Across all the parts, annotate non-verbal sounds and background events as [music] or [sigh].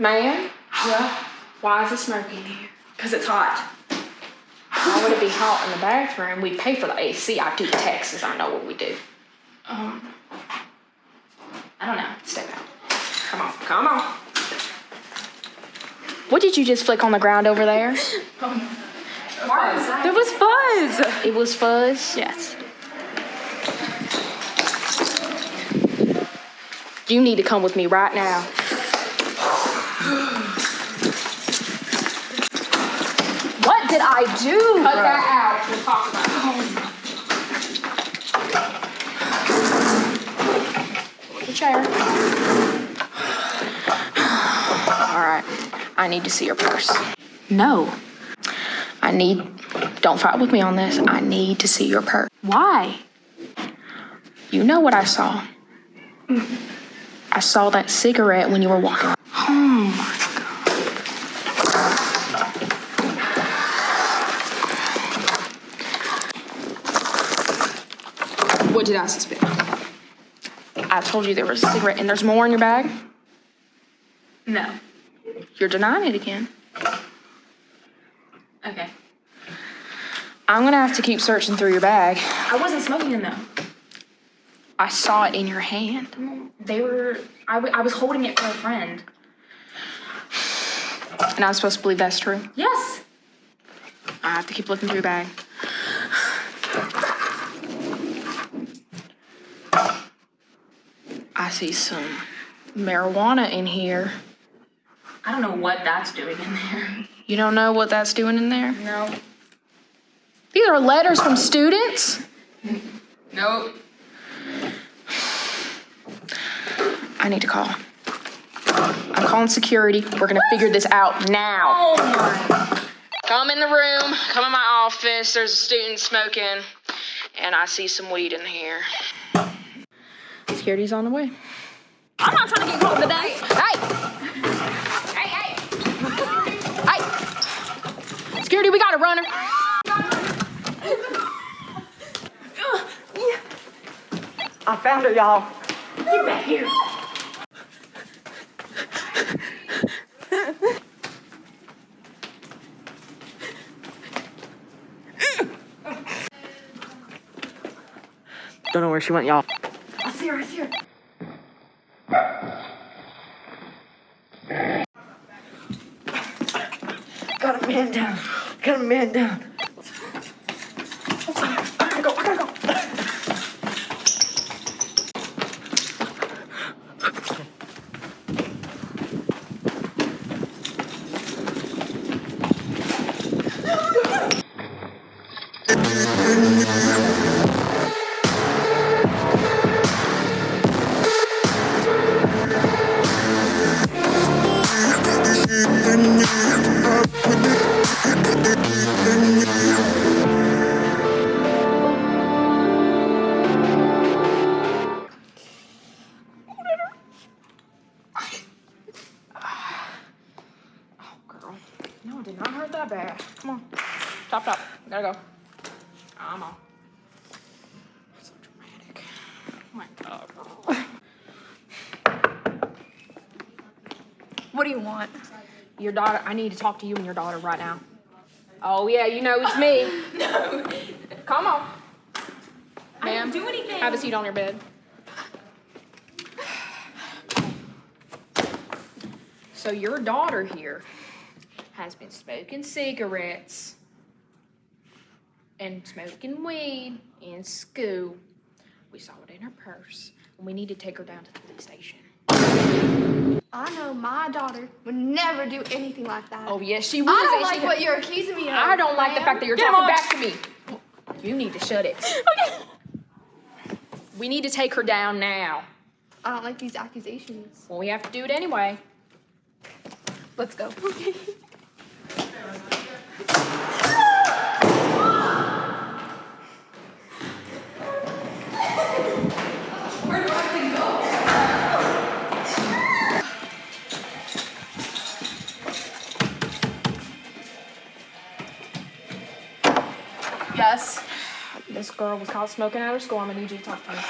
Man, Yeah. why is it smoky in here? Because it's hot. Why would it be hot in the bathroom? We pay for the AC. I do taxes. I know what we do. Um, I don't know. Step out. Come on, come on. What did you just flick on the ground over there? [laughs] um, fuzz. There was fuzz. It was fuzz. Yes. You need to come with me right now. What did I do? Cut that out. We'll talk about it. The chair. All right. I need to see your purse. No. I need. Don't fight with me on this. I need to see your purse. Why? You know what I saw. I saw that cigarette when you were walking. Oh my god. What did I suspect? I told you there was a cigarette and there's more in your bag. No. You're denying it again. Okay. I'm gonna have to keep searching through your bag. I wasn't smoking in them. I saw it in your hand. They were. I, w- I was holding it for a friend. And I'm supposed to believe that's true. Yes. I have to keep looking through your bag. I see some marijuana in here. I don't know what that's doing in there. You don't know what that's doing in there? No. These are letters from students. Nope. I need to call. I'm calling security. We're gonna figure this out now. Oh my. Come in the room. Come in my office. There's a student smoking, and I see some weed in here. Security's on the way. I'm not trying to get caught today. Hey! Hey, hey! Hey! Security, we got a runner. I found her, y'all. Get back here. Don't know where she went, y'all. I see her. I see her. Got a man down. Got a man down. I gotta Come on. Top, stop. Gotta go. I'm on. So dramatic. Oh my god. What do you want? Your daughter, I need to talk to you and your daughter right now. Oh, yeah, you know it's me. [laughs] No. Come on. I Ma'am, didn't do anything. Have a seat on your bed. So your daughter here has been smoking cigarettes and smoking weed in school. We saw it in her purse, and we need to take her down to the police station. I know my daughter would never do anything like that. Oh yes, she would. I don't like what you're accusing me of. I don't like the fact that you're Get talking back to me. You need to shut it. Okay. We need to take her down now. I don't like these accusations. Well, we have to do it anyway. Let's go. [laughs] Yes. This girl was caught smoking at her school. I'm gonna need you to talk to her.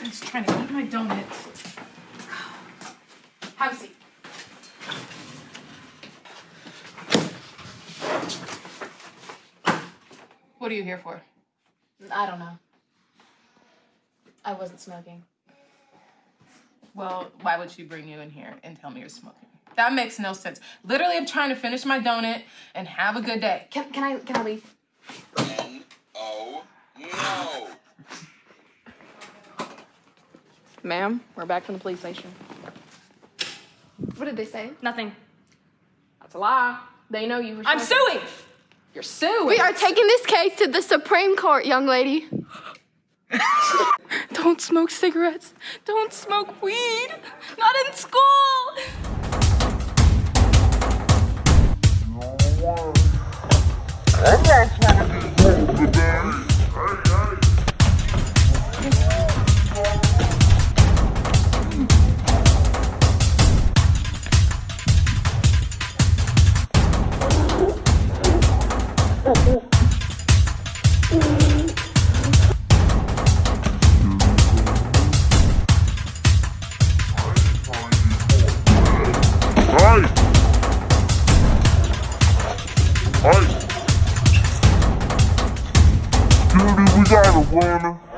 I'm just trying to eat my donut. Have a seat. What are you here for? I don't know. I wasn't smoking. Well, why would she bring you in here and tell me you're smoking? That makes no sense. Literally, I'm trying to finish my donut and have a good day. Can, can I can I leave? Oh no! Ma'am, we're back from the police station. What did they say? Nothing. That's a lie. They know you were. I'm smoking. suing. You're suing. We are taking this case to the Supreme Court, young lady. [laughs] Don't smoke cigarettes. Don't smoke weed. Not in school. Judy, we got a runner.